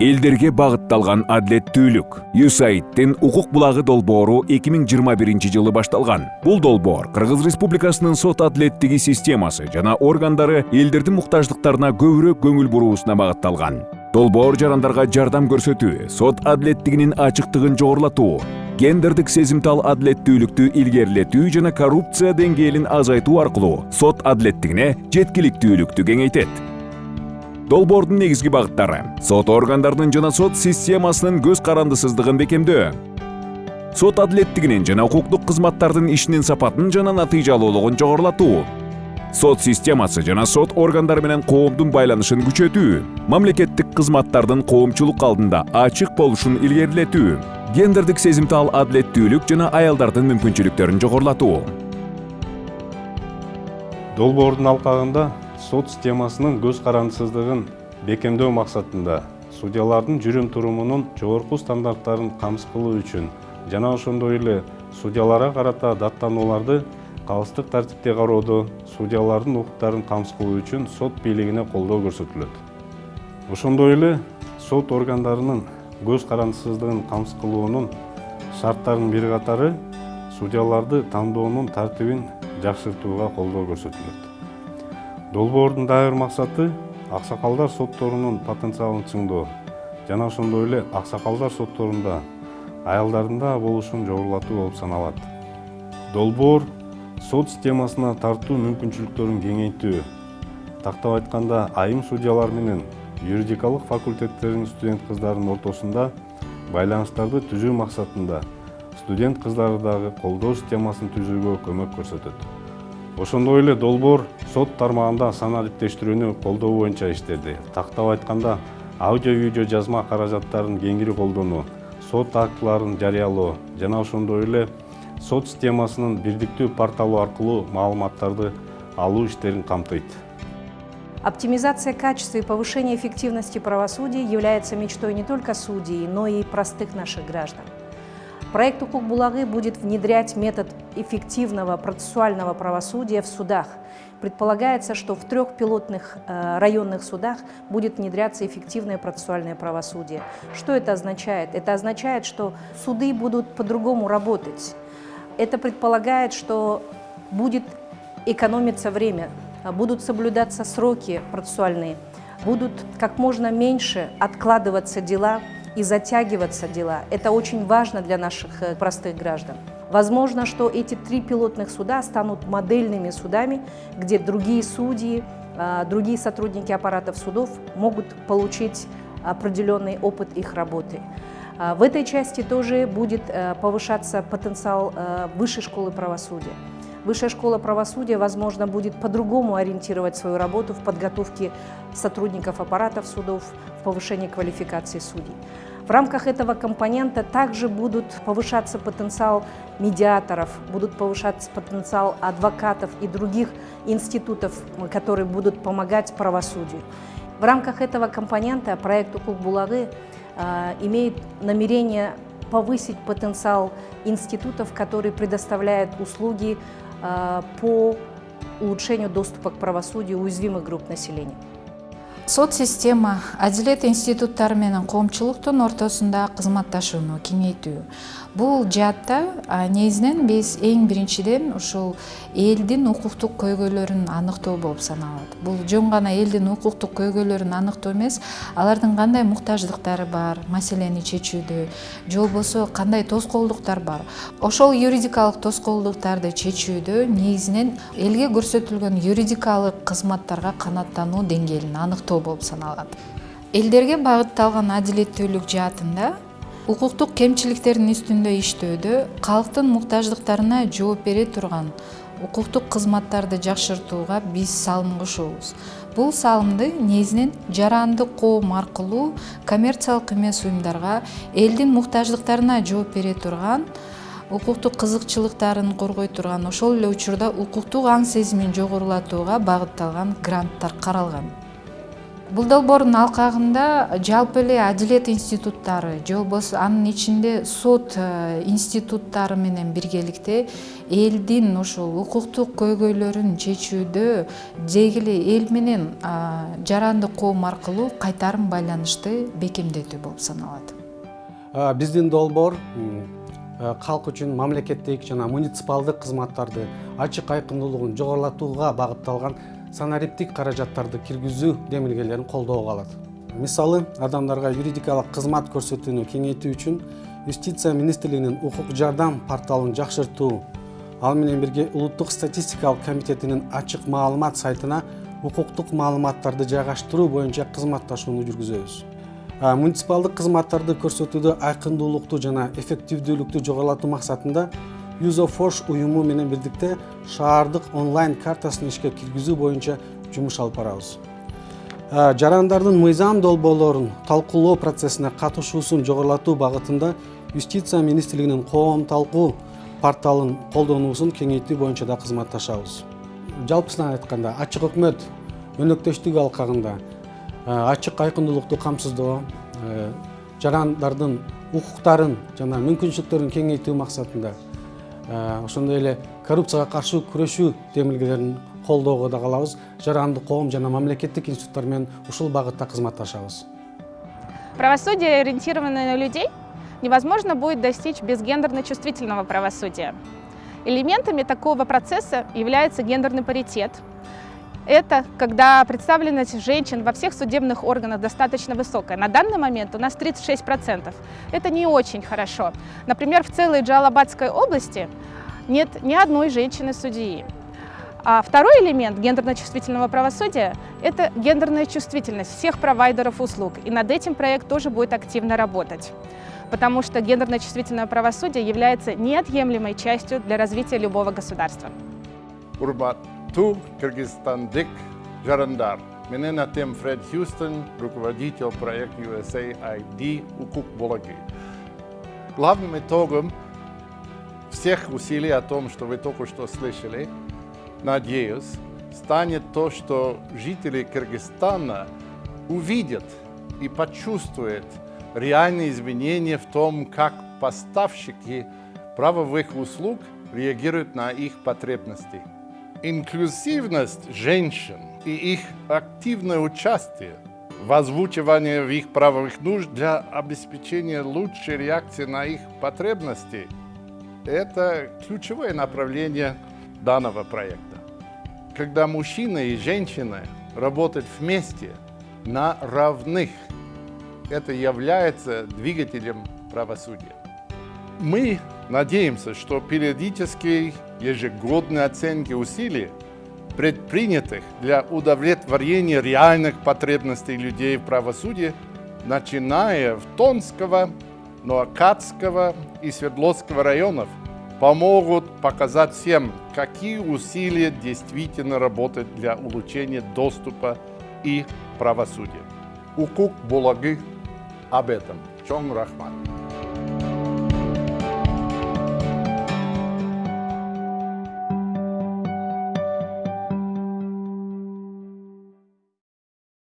элдерге багытталган адилеттүүлүк юсаидтин укук булагы долбоору эки миң жыйырма биринчи жылы башталган бул долбоор кыргыз республикасынын сот адилеттиги системасы жана органдары элдердин муктаждыктарына көбүрөөк көңүл буруусуна багытталган долбоор жарандарга жардам көрсөтүү сот адилеттигинин ачыктыгын жогорулатуу гендердик сезимтал адилеттүүлүктү илгерилетүү жана коррупция деңгээлин азайтуу аркылуу сот адилеттигине жеткиликтүүлүктү кеңейтет долбоордун негизги багыттары. Сот органдарынын жана сот системасынын көз карандысыздыгын бекемдөө. Сот адилеттигинин жана укуктук кызматтардын ишинин сапатын жана натыйжалуулугун жогорулатуу. Сот системасы жана сот органдары менен коомдун байланышын күчөтүү. Мамлекеттик кызматтардын коомчулук алдында ачык болушун илгерилетүү. Гендердик сезимтал адилеттүүлүк жана аялдардын мүмкүнчүлүктөрүн жогорулатуу. Долбоордун алкагында сот системасынын көз карандысыздыгын бекемдөө максатында судьялардын жүрүм турумунун жогорку стандарттарын камсыз кылуу үчүн жана ошондой эле судьяларга карата даттанууларды калыстык тартипте кароодо судьялардын укуктарын камсыз кылуу үчүн сот бийлигине колдоо көрсөтүлөт. Ошондой эле сот органдарынын көз карандысыздыгын камсыз кылуунун шарттарынын бир катары судьяларды тандоонун тартибин жакшыртууга колдоо көрсөтүлөт долбоордун дагы бир максаты аксакалдар сотторунун потенциалын чыңдоо. Жана ошондой эле аксакалдар сотторунда аялдардын дагы болушун жогорулатуу болуп саналат. Долбоор сот системасына тартуу мүмкүнчүлүктөрүн кеңейтүү. Тактап айтканда айым судьялар менен юридикалык факультеттердин студент кыздарынын ортосунда байланыштарды түзүү максатында студент кыздарды дагы колдоо системасын түзүүгө көмөк көрсөтөт ошондой эле долбоор сот тармагында санаа иликтештирүүнү колдоо боюнча иштеди тактап айтканда аудио видео жазма каражаттарын кеңири колдонуу сот актыларын жарыялоо жана ошондой эле сот системасынын бирдиктүү порталу аркылуу маалыматтарды алуу иштерин камтыйт Оптимизация качества и повышение эффективности правосудия является мечтой не только судей, но и простых наших граждан. Проект «Укук Булагы» будет внедрять метод эффективного процессуального правосудия в судах. Предполагается, что в трех пилотных э, районных судах будет внедряться эффективное процессуальное правосудие. Что это означает? Это означает, что суды будут по-другому работать. Это предполагает, что будет экономиться время, будут соблюдаться сроки процессуальные, будут как можно меньше откладываться дела, и затягиваться дела. Это очень важно для наших э, простых граждан. Возможно, что эти три пилотных суда станут модельными судами, где другие судьи, э, другие сотрудники аппаратов судов могут получить определенный опыт их работы. Э, в этой части тоже будет повышаться потенциал высшей школы правосудия. Высшая школа правосудия, возможно, будет по-другому ориентировать свою работу в подготовке сотрудников аппаратов судов, в повышении квалификации судей. В рамках этого компонента также будут повышаться потенциал медиаторов, будут повышаться потенциал адвокатов и других институтов, которые будут помогать правосудию. В рамках этого компонента проект «Укук Булагы» э, имеет намерение повысить потенциал институтов, которые предоставляют услуги по улучшению доступа к правосудию уязвимых групп населения сот система адилет институттары менен коомчулуктун ортосунда кызматташууну кеңейтүү. Бул жаатта негизинен биз эң биринчиден ушул элдин укуктук көйгөйлөрүн аныктоо болуп саналат. Бул жөн гана элдин укуктук көйгөйлөрүн аныктоо эмес алардын кандай муктаждыктары бар маселени чечүүдө же болбосо кандай тоскоолдуктар бар. Ошол юридикалык тоскоолдуктарды чечүүдө негизинен элге көрсөтүлгөн юридикалык кызматтарга канааттануу деңгээлин аныктоо болуп саналат. Элдерге багытталган адилеттүүлүк жаатында укуктук кемчиликтердин үстүндө иштөөдө калктын муктаждыктарына жооп бере турган укуктук кызматтарды жакшыртууга биз салым кошобуз. Бул салымды негизинен жарандык коом аркылуу коммерциялык эмес уюмдарга элдин муктаждыктарына жооп бере турган укуктук кызыкчылыктарын коргой турган ошол эле учурда укуктук аң сезимин жогорулатууга багытталган гранттар каралган бул долбоордун алкагында жалпы эле адилет институттары же болбосо анын ичинде сот э, институттары менен биргеликте элдин ушул укуктук көйгөйлөрүн чечүүдө деги эле эл менен жарандык коом аркылуу кайтарым байланышты бекемдетүү болуп саналат. Биздин долбоор калк үчүн мамлекеттик жана муниципалдык кызматтарды ачык айкындуулугун жогорулатууга багытталган санариптик каражаттарды киргизүү демилгелерин колдоого алат мисалы адамдарга юридикалык кызмат көрсөтүүнү кеңейтүү үчүн юстиция министрлигинин укук жардам порталын жакшыртуу ал менен бирге улуттук статистикалык комитетинин ачык маалымат сайтына укуктук маалыматтарды жайгаштыруу боюнча кызматташууну жүргүзөбүз. Муниципалдык кызматтарды көрсөтүүдө айкындуулукту жана эффективдүүлүктү жогорулатуу максатында юзофош уюму менен бирдикте шаардык онлайн картасын ишке киргизүү боюнча жумуш алып барабыз. Жарандардын мыйзам долбоорлорун талкуулоо процессине катышуусун жогорулатуу багытында юстиция министрлигинин коом талкуу порталын колдонуусун кеңейтүү боюнча да кызматташабыз. Жалпысынан айтканда ачык өкмөт өнөктөштүгү алкагында ачык айкындуулукту камсыздоо жарандардын укуктарын жана мүмкүнчүлүктөрүн кеңейтүү максатында ошондой эле коррупцияга каршы күрөшүү демилгелерин колдоого да калабыз. Жарандык коом жана мамлекеттик институттар менен ушул багытта кызматташабыз. Правосудие ориентированное на людей. Невозможно будет достичь без гендерно чувствительного правосудия. Элементами такого процесса является гендерный паритет. Это когда представленность женщин во всех судебных органах достаточно высокая. На данный момент у нас 36%. Это не очень хорошо. Например, в целой Джалабадской области нет ни одной женщины-судьи. А второй элемент гендерно-чувствительного правосудия – это гендерная чувствительность всех провайдеров услуг. И над этим проект тоже будет активно работать. Потому что гендерно-чувствительное правосудие является неотъемлемой частью для развития любого государства. Урбат ту кыргызстандык жарандар. Менен атем фред хьюстон руководитель проекта usaid укук булагы главным итогом всех усилий о том что вы только что слышали надеюсь станет то что жители кыргызстана увидят и почувствуют реальные изменения в том как поставщики правовых услуг реагируют на их потребности инклюзивность женщин и их активное участие в озвучивании в их правовых нужд для обеспечения лучшей реакции на их потребности – это ключевое направление данного проекта. Когда мужчина и женщина работают вместе на равных, это является двигателем правосудия. Мы надеемся, что периодические ежегодные оценки усилий, предпринятых для удовлетворения реальных потребностей людей в правосудии, начиная в Тонского, Ноакадского и Свердловского районов, помогут показать всем, какие усилия действительно работают для улучшения доступа и правосудия. Укук Булагы об этом. Чон Рахман.